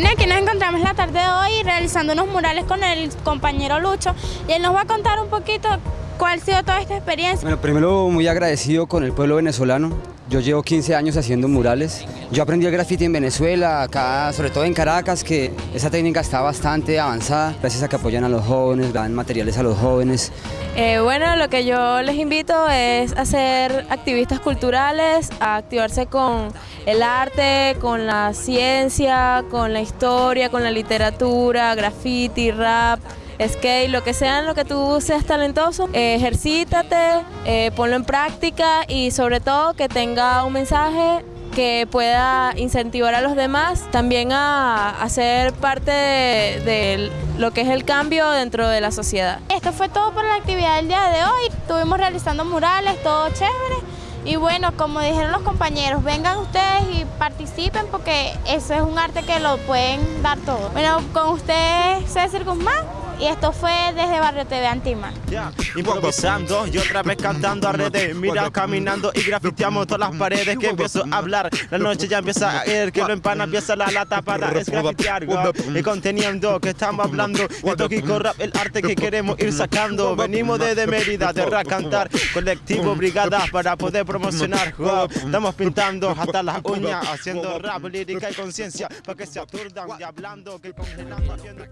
Bueno, aquí nos encontramos la tarde de hoy realizando unos murales con el compañero Lucho y él nos va a contar un poquito cuál ha sido toda esta experiencia. Bueno, primero muy agradecido con el pueblo venezolano. Yo llevo 15 años haciendo murales. Yo aprendí el graffiti en Venezuela, acá, sobre todo en Caracas, que esa técnica está bastante avanzada, gracias a que apoyan a los jóvenes, dan materiales a los jóvenes. Eh, bueno, lo que yo les invito es a ser activistas culturales, a activarse con el arte, con la ciencia, con la historia, con la literatura, graffiti, rap, skate, lo que sea lo que tú seas talentoso, eh, ejercítate, eh, ponlo en práctica y sobre todo que tenga un mensaje que pueda incentivar a los demás también a, ser parte de, lo que es el cambio dentro de la sociedad. Esto fue todo por la actividad del día de hoy, estuvimos realizando murales, todo chévere. Y bueno, como dijeron los compañeros, vengan ustedes y participen porque eso es un arte que lo pueden dar todo. Bueno, con ustedes César Guzmán y esto fue desde Barrio TV Antima. Ya, improvisando y otra vez cantando a redes, mira caminando y grafiteamos todas las paredes que empiezo a hablar, la noche ya empieza a ir, que lo empana empieza la lata para esgrafitear, y conteniendo que estamos hablando, esto que rap, el arte que queremos ir sacando, venimos desde Mérida, de rap cantar, colectivo brigada para poder promocionar, estamos pintando hasta las uñas, haciendo rap, lírica y conciencia, para que se aturdan y hablando, que haciendo...